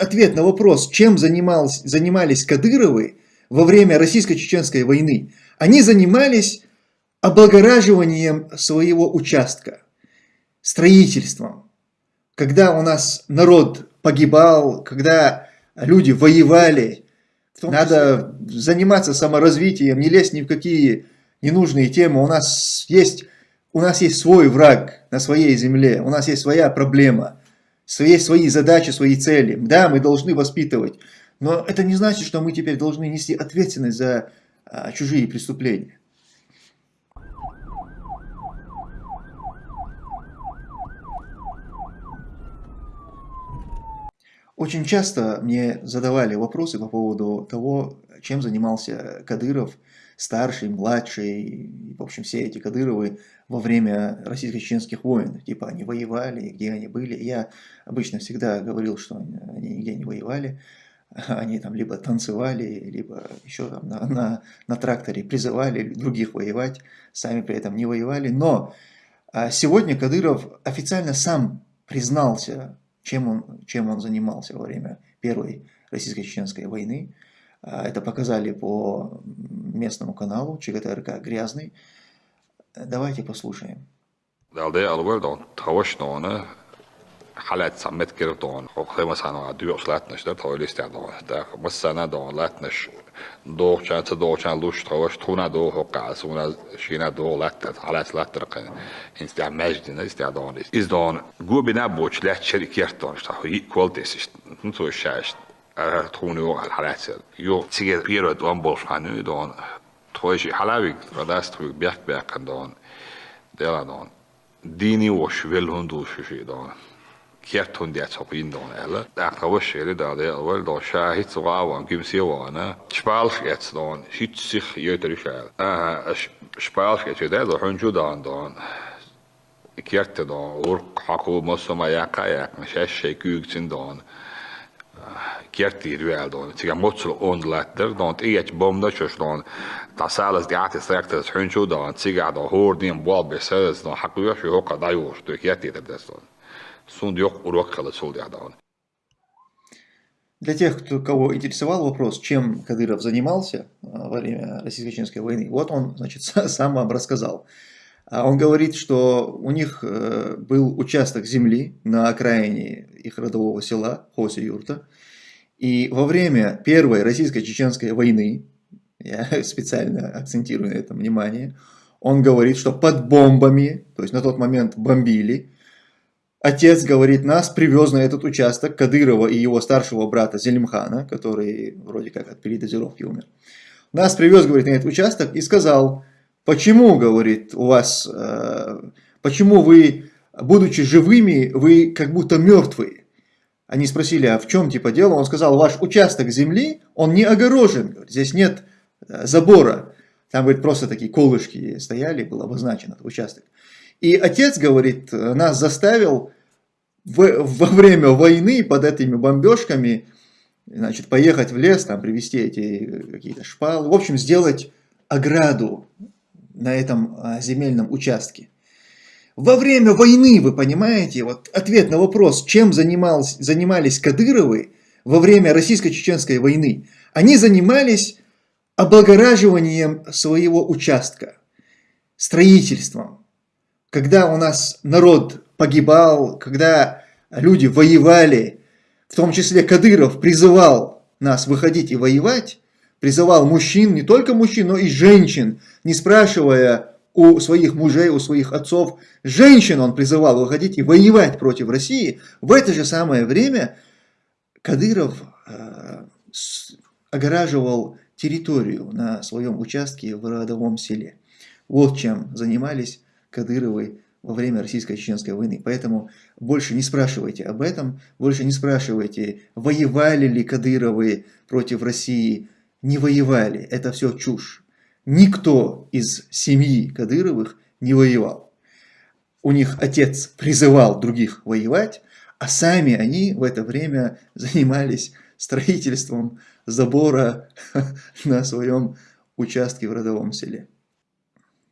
ответ на вопрос, чем занимались, занимались Кадыровы во время российско-чеченской войны. Они занимались облагораживанием своего участка, строительством. Когда у нас народ погибал, когда люди воевали, надо заниматься саморазвитием, не лезть ни в какие ненужные темы. У нас есть, у нас есть свой враг на своей земле, у нас есть своя проблема, свои, свои задачи, свои цели. Да, мы должны воспитывать, но это не значит, что мы теперь должны нести ответственность за а, чужие преступления. Очень часто мне задавали вопросы по поводу того, чем занимался Кадыров, старший, младший, в общем, все эти Кадыровы во время российско-чеченских войн. Типа они воевали, где они были. Я обычно всегда говорил, что они нигде не воевали. Они там либо танцевали, либо еще там на, на, на тракторе призывали других воевать, сами при этом не воевали. Но а, сегодня Кадыров официально сам признался чем он, чем он занимался во время Первой российско-чеченской войны. А, это показали по местному каналу ЧГТРК «Грязный». Давайте послушаем. حالات سمت گرفتون خب خیلی مثلا دیوش لاتنش در تاویل استعداد در مثلا دون لاتنش دو چند تا دو چند لوش تاوش تونا دو حقا سونا شینا دو لات حالات لات رقن انستع مجد نه استعداد است از دون گو بنا بوش لات شرکت دونش تا هی کولتش نتو شاش түүний халаацаа юу цэгээр ерөд амбол хануу доон тойши халавиг радаствыг бяк бякан доон дела доон дини вош вэл хонду шиши доон kiet hon det så in don eller där kan vi se det där det väl då så hit så var han gym sig var na spal wel don tiga motslo on letter don iet bomda chos don ta salas di atis rektas hunju don tiga do hordin bol besez don haku yosh hoka dayur to kiertir des don Сунд yok урок каласул диадаун. Для тех, кто, кого интересовал вопрос, чем Кадыров занимался а, во время Российско-Чеченской войны, вот он значит, сам вам рассказал. А он говорит, что у них э, был участок земли на окраине их родового села Хоси-Юрта. И во время Первой Российско-Чеченской войны, я специально акцентирую на этом внимание, он говорит, что под бомбами, то есть на тот момент бомбили, Отец, говорит, нас привез на этот участок Кадырова и его старшего брата Зелимхана, который вроде как от передозировки умер. Нас привез, говорит, на этот участок и сказал, почему, говорит, у вас, э, почему вы, будучи живыми, вы как будто мертвые? Они спросили, а в чем типа дело? Он сказал, ваш участок земли, он не огорожен, здесь нет э, забора. Там, говорит, просто такие колышки стояли, был обозначен этот участок. И отец, говорит, нас заставил в, во время войны под этими бомбежками значит, поехать в лес, там, привезти эти какие-то шпалы, в общем, сделать ограду на этом а, земельном участке. Во время войны, вы понимаете, вот ответ на вопрос, чем занимались, занимались Кадыровы во время российско-чеченской войны. Они занимались облагораживанием своего участка, строительством, когда у нас народ погибал, когда люди воевали, в том числе Кадыров призывал нас выходить и воевать, призывал мужчин, не только мужчин, но и женщин, не спрашивая у своих мужей, у своих отцов, женщин он призывал выходить и воевать против России. В это же самое время Кадыров э, огораживал территорию на своем участке в родовом селе. Вот чем занимались Кадыровой во время российско-чеченской войны. Поэтому больше не спрашивайте об этом, больше не спрашивайте, воевали ли Кадыровы против России. Не воевали, это все чушь. Никто из семьи Кадыровых не воевал. У них отец призывал других воевать, а сами они в это время занимались строительством забора на своем участке в родовом селе.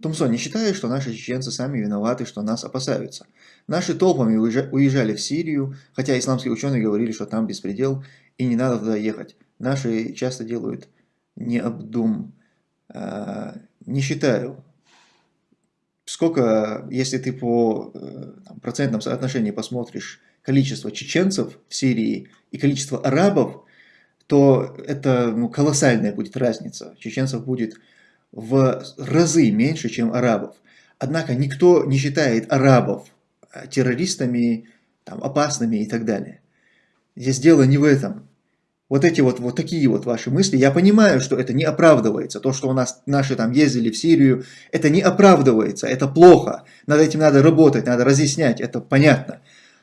Тумсон, не считаю, что наши чеченцы сами виноваты, что нас опасаются. Наши толпами уезжали в Сирию, хотя исламские ученые говорили, что там беспредел и не надо туда ехать. Наши часто делают необдум. А, не считаю. Сколько, если ты по э, там, процентном соотношении посмотришь количество чеченцев в Сирии и количество арабов, то это ну, колоссальная будет разница. Чеченцев будет в разы меньше, чем арабов. Однако никто не считает арабов э, террористами, там, опасными и так далее. Здесь дело не в этом. Вот эти вот, вот такие вот ваши мысли, я понимаю, что это не оправдывается. То, что у нас наши там ездили в Сирию, это не оправдывается, это плохо. Над этим надо работать, надо разъяснять, это понятно.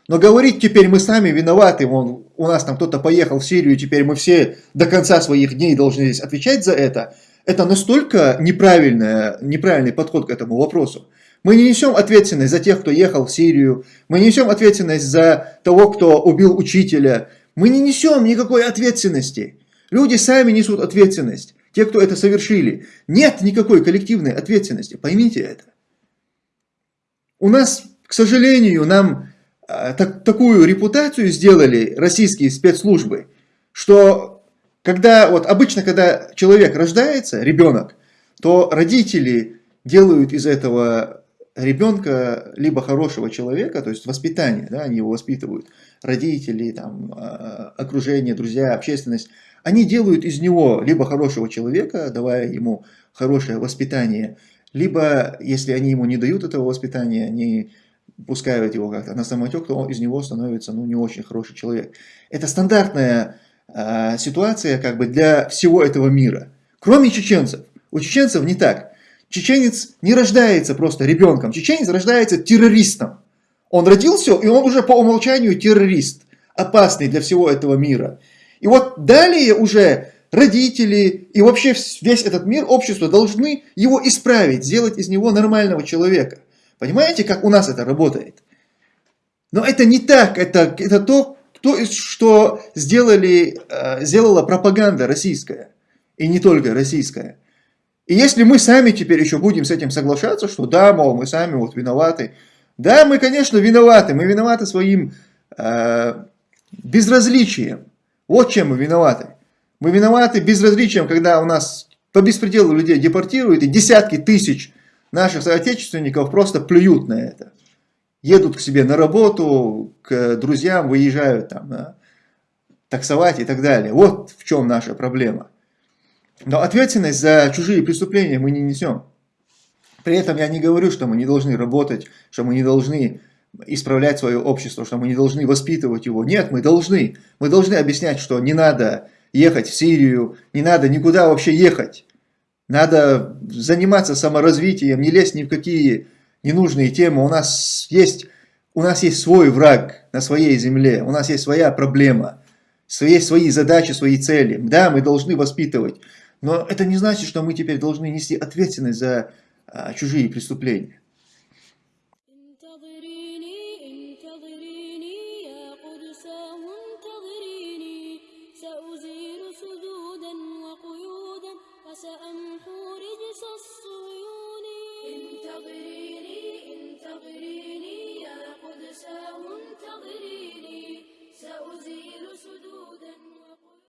Но говорить теперь мы сами виноваты, вон, у нас там кто-то поехал в Сирию, теперь мы все до конца своих дней должны здесь отвечать за это, это настолько неправильный подход к этому вопросу. Мы не несем ответственность за тех, кто ехал в Сирию, мы не несем ответственность за того, кто убил учителя, мы не несем никакой ответственности. Люди сами несут ответственность, те, кто это совершили. Нет никакой коллективной ответственности, поймите это. У нас, к сожалению, нам э, так, такую репутацию сделали российские спецслужбы, что когда, вот обычно, когда человек рождается, ребенок, то родители делают из этого ребенка либо хорошего человека, то есть воспитание, да, они его воспитывают, родители, там, а, окружение, друзья, общественность, они делают из него либо хорошего человека, давая ему хорошее воспитание, либо, если они ему не дают этого воспитания, они пускают его как-то на самотек, то он из него становится ну, не очень хороший человек. Это стандартная э, ситуация как бы для всего этого мира. Кроме чеченцев. У чеченцев не так. Чеченец не рождается просто ребенком. Чеченец рождается террористом. Он родился, и он уже по умолчанию террорист. Опасный для всего этого мира. И вот далее уже родители и вообще весь этот мир, общество должны его исправить, сделать из него нормального человека. Понимаете, как у нас это работает? Но это не так, это, это то, то, что сделали, э, сделала пропаганда российская, и не только российская. И если мы сами теперь еще будем с этим соглашаться, что да, мол, мы сами вот виноваты, да, мы, конечно, виноваты, мы виноваты своим э, безразличием. Вот чем мы виноваты. Мы виноваты безразличием, когда у нас по беспределу людей депортируют, и десятки тысяч наших соотечественников просто плюют на это едут к себе на работу, к друзьям, выезжают там на таксовать и так далее. Вот в чем наша проблема. Но ответственность за чужие преступления мы не несем. При этом я не говорю, что мы не должны работать, что мы не должны исправлять свое общество, что мы не должны воспитывать его. Нет, мы должны. Мы должны объяснять, что не надо ехать в Сирию, не надо никуда вообще ехать. Надо заниматься саморазвитием, не лезть ни в какие ненужные темы. У нас есть, у нас есть свой враг на своей земле, у нас есть своя проблема, есть свои задачи, свои цели. Да, мы должны воспитывать, но это не значит, что мы теперь должны нести ответственность за чужие преступления.